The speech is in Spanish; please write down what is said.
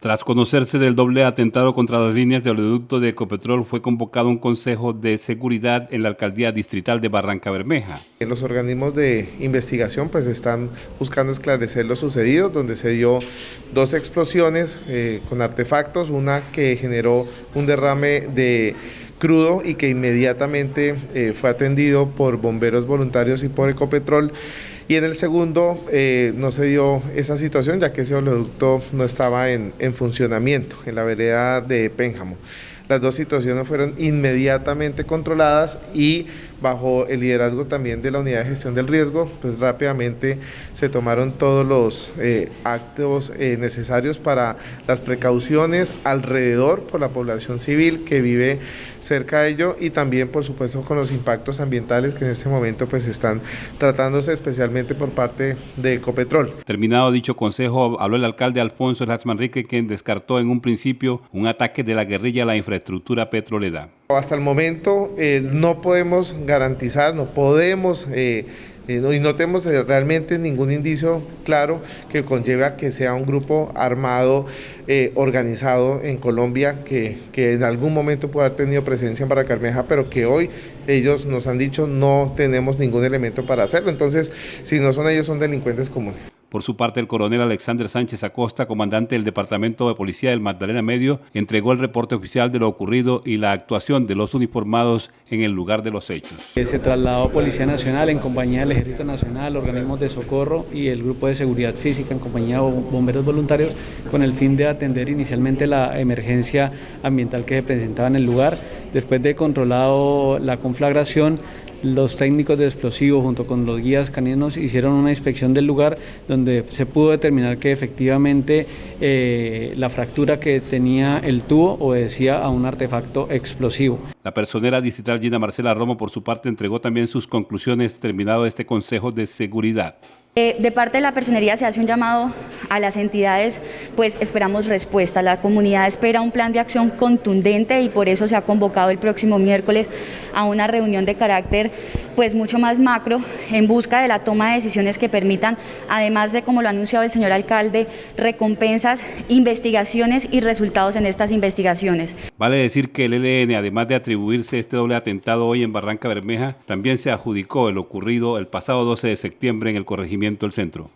Tras conocerse del doble atentado contra las líneas de oleoducto de Ecopetrol, fue convocado un consejo de seguridad en la alcaldía distrital de Barranca Bermeja. Los organismos de investigación pues están buscando esclarecer lo sucedido, donde se dio dos explosiones eh, con artefactos, una que generó un derrame de crudo y que inmediatamente eh, fue atendido por bomberos voluntarios y por Ecopetrol y en el segundo eh, no se dio esa situación ya que ese oleoducto no estaba en, en funcionamiento en la vereda de Pénjamo. Las dos situaciones fueron inmediatamente controladas y bajo el liderazgo también de la unidad de gestión del riesgo, pues rápidamente se tomaron todos los eh, actos eh, necesarios para las precauciones alrededor por la población civil que vive cerca de ello y también por supuesto con los impactos ambientales que en este momento pues están tratándose especialmente por parte de Ecopetrol. Terminado dicho consejo, habló el alcalde Alfonso Manrique quien descartó en un principio un ataque de la guerrilla a la infraestructura petrolera. Hasta el momento eh, no podemos garantizar, no podemos eh, eh, y no tenemos realmente ningún indicio claro que conlleve a que sea un grupo armado organizado en Colombia que, que, en algún momento pueda haber tenido presencia en Barrancarmeja, pero que hoy ellos nos han dicho no tenemos ningún elemento para hacerlo. Entonces, si no son ellos, son delincuentes comunes. Por su parte, el coronel Alexander Sánchez Acosta, comandante del Departamento de Policía del Magdalena Medio, entregó el reporte oficial de lo ocurrido y la actuación de los uniformados en el lugar de los hechos. Se trasladó Policía Nacional en compañía del Ejército Nacional, organismos de socorro y el Grupo de Seguridad Física en compañía de bomberos voluntarios con el fin de atender inicialmente la emergencia ambiental que se presentaba en el lugar. Después de controlado la conflagración, los técnicos de explosivos junto con los guías caninos hicieron una inspección del lugar donde se pudo determinar que efectivamente eh, la fractura que tenía el tubo obedecía a un artefacto explosivo. La personera distrital Gina Marcela Romo por su parte entregó también sus conclusiones terminado este Consejo de Seguridad. Eh, de parte de la personería se hace un llamado a las entidades, pues esperamos respuesta. La comunidad espera un plan de acción contundente y por eso se ha convocado el próximo miércoles a una reunión de carácter pues mucho más macro en busca de la toma de decisiones que permitan, además de como lo ha anunciado el señor alcalde, recompensas, investigaciones y resultados en estas investigaciones. Vale decir que el ELN, además de atribuirse este doble atentado hoy en Barranca Bermeja, también se adjudicó el ocurrido el pasado 12 de septiembre en el corregimiento Ayuntamiento Centro.